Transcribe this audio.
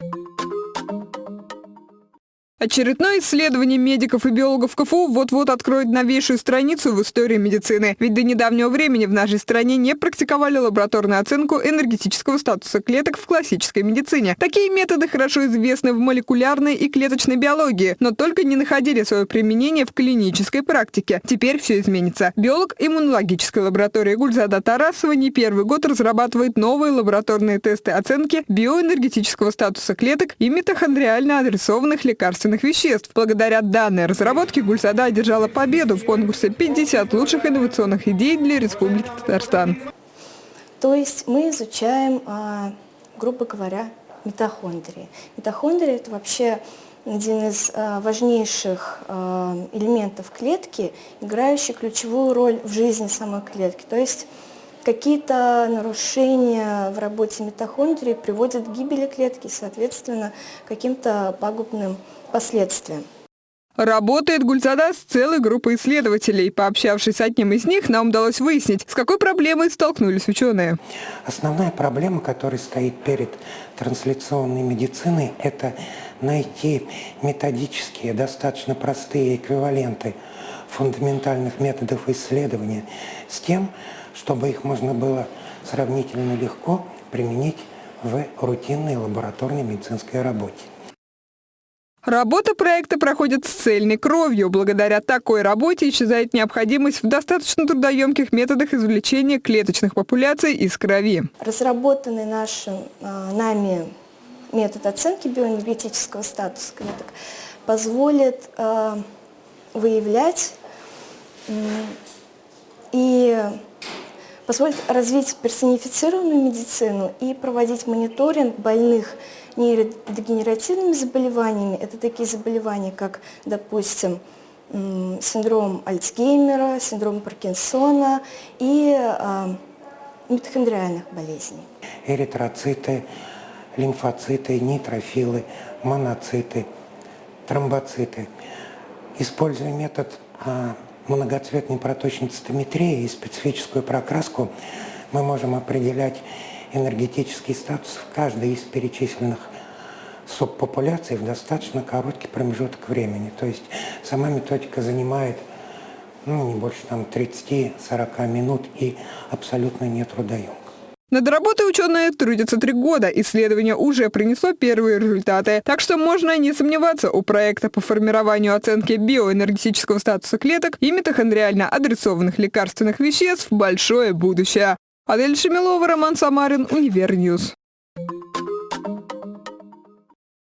you Очередное исследование медиков и биологов КФУ вот-вот откроет новейшую страницу в истории медицины. Ведь до недавнего времени в нашей стране не практиковали лабораторную оценку энергетического статуса клеток в классической медицине. Такие методы хорошо известны в молекулярной и клеточной биологии, но только не находили свое применение в клинической практике. Теперь все изменится. Биолог иммунологической лаборатории Гульзада Тарасова не первый год разрабатывает новые лабораторные тесты оценки биоэнергетического статуса клеток и митохондриально адресованных лекарств лекарственных веществ. Благодаря данной разработке Гульсада одержала победу в конкурсе «50 лучших инновационных идей для Республики Татарстан». То есть мы изучаем, а, грубо говоря, митохондрии. Митохондрии – это вообще один из а, важнейших а, элементов клетки, играющий ключевую роль в жизни самой клетки. То есть какие-то нарушения в работе митохондрии приводят к гибели клетки, соответственно, каким-то пагубным последствиям. Работает Гульзада с целой группой исследователей. Пообщавшись с одним из них, нам удалось выяснить, с какой проблемой столкнулись ученые. Основная проблема, которая стоит перед трансляционной медициной, это найти методические, достаточно простые эквиваленты фундаментальных методов исследования с тем, чтобы их можно было сравнительно легко применить в рутинной лабораторной медицинской работе. Работа проекта проходит с цельной кровью. Благодаря такой работе исчезает необходимость в достаточно трудоемких методах извлечения клеточных популяций из крови. Разработанный нашим, а, нами метод оценки биоэнергетического статуса клеток позволит а, выявлять и позволит развить персонифицированную медицину и проводить мониторинг больных нейродегенеративными заболеваниями. Это такие заболевания, как, допустим, синдром Альцгеймера, синдром Паркинсона и э, митохондриальных болезней. Эритроциты, лимфоциты, нейтрофилы, моноциты, тромбоциты. Используя метод а, многоцветной проточной цитометрии и специфическую прокраску, мы можем определять энергетический статус каждой из перечисленных субпопуляций в достаточно короткий промежуток времени. То есть сама методика занимает ну, не больше там 30-40 минут и абсолютно не трудоемка. Над работой ученые трудятся три года. Исследование уже принесло первые результаты. Так что можно не сомневаться, у проекта по формированию оценки биоэнергетического статуса клеток и митохондриально адресованных лекарственных веществ большое будущее. Адель Шемилова, Роман Самарин, Универ News.